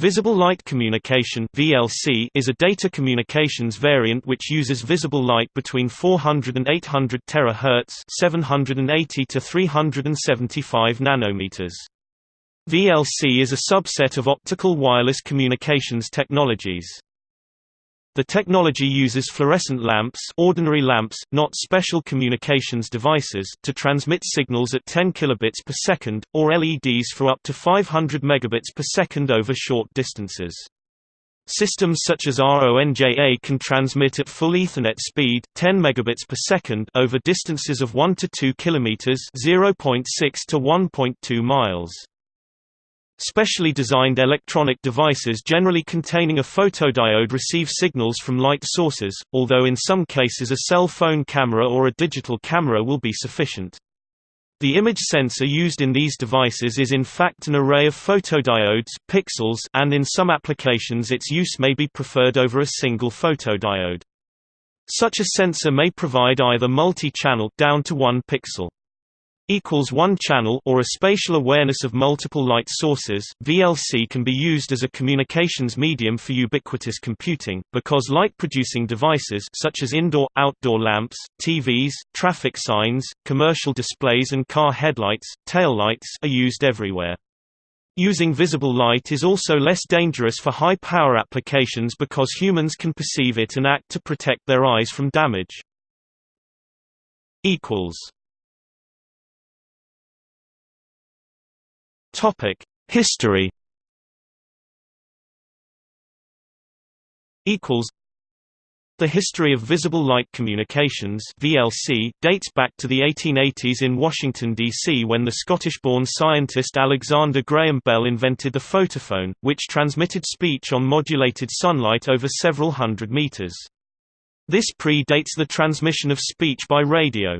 Visible light communication (VLC) is a data communications variant which uses visible light between 400 and 800 terahertz (780 to 375 nanometers). VLC is a subset of optical wireless communications technologies. The technology uses fluorescent lamps ordinary lamps, not special communications devices to transmit signals at 10 kilobits per second, or LEDs for up to 500 megabits per second over short distances. Systems such as RONJA can transmit at full Ethernet speed, 10 megabits per second over distances of 1 to 2 kilometers, 0.6 to 1.2 miles. Specially designed electronic devices generally containing a photodiode receive signals from light sources, although in some cases a cell phone camera or a digital camera will be sufficient. The image sensor used in these devices is in fact an array of photodiodes pixels and in some applications its use may be preferred over a single photodiode. Such a sensor may provide either multi-channel down to 1 pixel equals one channel or a spatial awareness of multiple light sources. VLC can be used as a communications medium for ubiquitous computing because light-producing devices such as indoor-outdoor lamps, TVs, traffic signs, commercial displays and car headlights, taillights are used everywhere. Using visible light is also less dangerous for high-power applications because humans can perceive it and act to protect their eyes from damage. Topic: History. Equals. The history of visible light communications (VLC) dates back to the 1880s in Washington D.C. when the Scottish-born scientist Alexander Graham Bell invented the photophone, which transmitted speech on modulated sunlight over several hundred meters. This predates the transmission of speech by radio.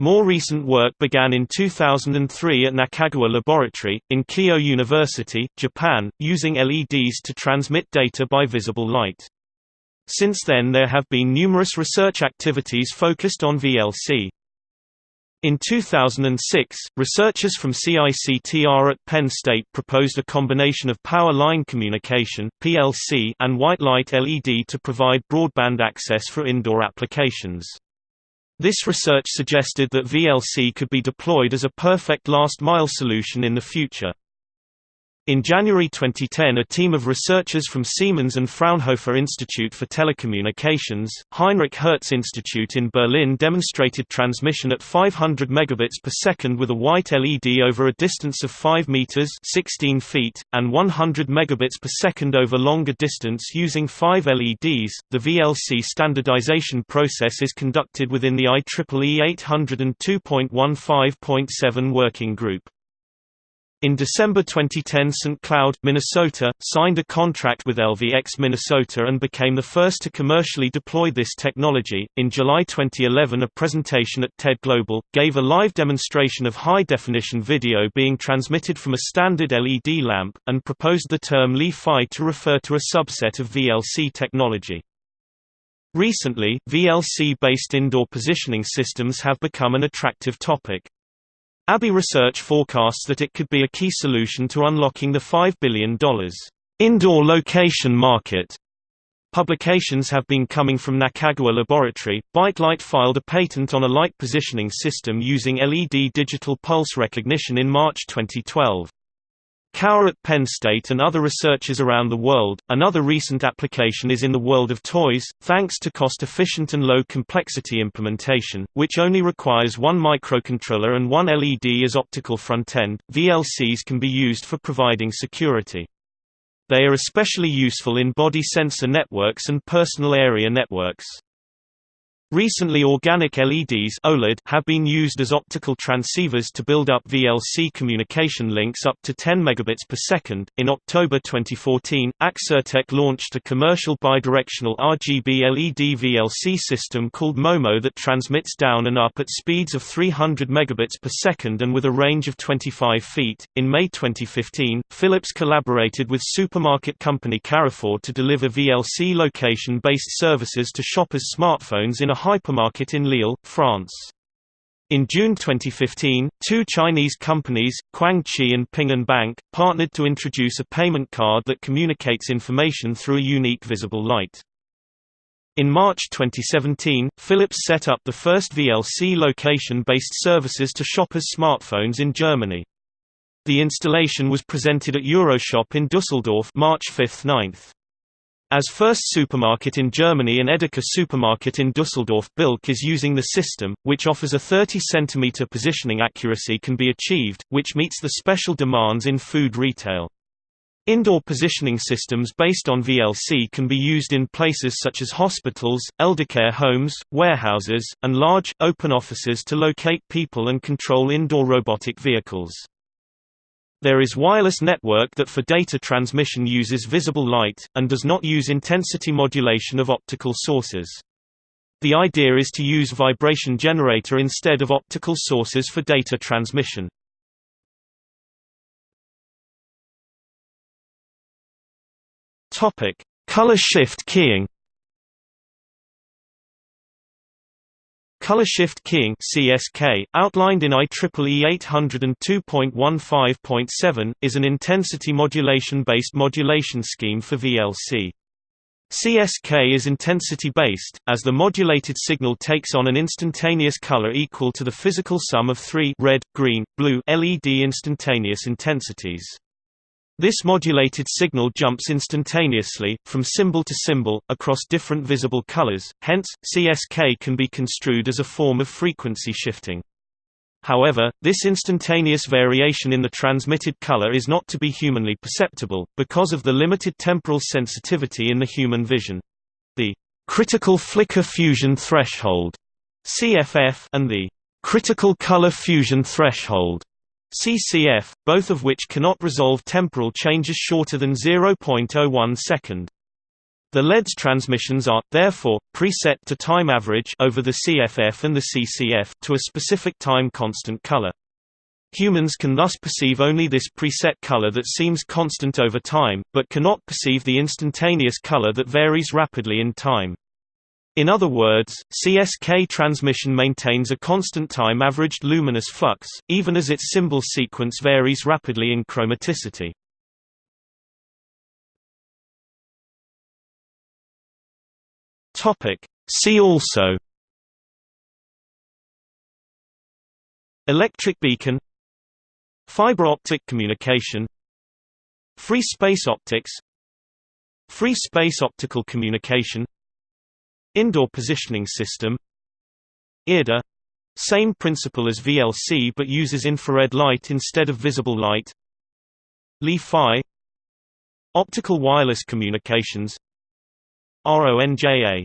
More recent work began in 2003 at Nakagawa Laboratory, in Keio University, Japan, using LEDs to transmit data by visible light. Since then there have been numerous research activities focused on VLC. In 2006, researchers from CICTR at Penn State proposed a combination of power line communication (PLC) and white light LED to provide broadband access for indoor applications. This research suggested that VLC could be deployed as a perfect last-mile solution in the future. In January 2010 a team of researchers from Siemens and Fraunhofer Institute for Telecommunications, Heinrich Hertz Institute in Berlin demonstrated transmission at 500 megabits per second with a white LED over a distance of 5 meters 16 feet, and 100 megabits per second over longer distance using 5 LEDs. The VLC standardization process is conducted within the IEEE 802.15.7 working group. In December 2010 St. Cloud, Minnesota, signed a contract with LVX Minnesota and became the first to commercially deploy this technology. In July 2011 a presentation at TED Global, gave a live demonstration of high-definition video being transmitted from a standard LED lamp, and proposed the term Li-Fi to refer to a subset of VLC technology. Recently, VLC-based indoor positioning systems have become an attractive topic. ABI Research forecasts that it could be a key solution to unlocking the $5 billion indoor location market. Publications have been coming from Nakagawa Laboratory. ByteLight filed a patent on a light positioning system using LED digital pulse recognition in March 2012. Kaur at Penn State and other researchers around the world. Another recent application is in the world of toys, thanks to cost-efficient and low-complexity implementation, which only requires one microcontroller and one LED as optical front-end. VLCs can be used for providing security. They are especially useful in body sensor networks and personal area networks. Recently organic LEDs OLED have been used as optical transceivers to build up VLC communication links up to 10 megabits per second. In October 2014, Axrtek launched a commercial bidirectional RGB LED VLC system called MOMO that transmits down and up at speeds of 300 megabits per second and with a range of 25 feet. In May 2015, Philips collaborated with supermarket company Carrefour to deliver VLC location-based services to shoppers' smartphones in a hypermarket in Lille, France. In June 2015, two Chinese companies, Kuang-Chi and Ping An Bank, partnered to introduce a payment card that communicates information through a unique visible light. In March 2017, Philips set up the first VLC location-based services to shoppers' smartphones in Germany. The installation was presented at Euroshop in Dusseldorf March 5–9. As first supermarket in Germany an Edeka supermarket in Dusseldorf Bilk is using the system, which offers a 30 cm positioning accuracy can be achieved, which meets the special demands in food retail. Indoor positioning systems based on VLC can be used in places such as hospitals, eldercare homes, warehouses, and large, open offices to locate people and control indoor robotic vehicles. There is wireless network that for data transmission uses visible light, and does not use intensity modulation of optical sources. The idea is to use vibration generator instead of optical sources for data transmission. Color shift keying Color shift keying (CSK), outlined in IEEE 802.15.7, is an intensity modulation-based modulation scheme for VLC. CSK is intensity-based, as the modulated signal takes on an instantaneous color equal to the physical sum of three red, green, blue LED instantaneous intensities. This modulated signal jumps instantaneously, from symbol to symbol, across different visible colors, hence, CSK can be construed as a form of frequency shifting. However, this instantaneous variation in the transmitted color is not to be humanly perceptible, because of the limited temporal sensitivity in the human vision. The critical flicker fusion threshold CFF and the critical color fusion threshold CCF, both of which cannot resolve temporal changes shorter than 0.01 second. The LED's transmissions are, therefore, preset to time average over the CFF and the CCF to a specific time constant color. Humans can thus perceive only this preset color that seems constant over time, but cannot perceive the instantaneous color that varies rapidly in time. In other words, CSK transmission maintains a constant time averaged luminous flux, even as its symbol sequence varies rapidly in chromaticity. See also Electric beacon Fiber optic communication Free space optics Free space optical communication Indoor positioning system. IRDA — Same principle as VLC but uses infrared light instead of visible light. Li-Fi Optical wireless communications. RONJA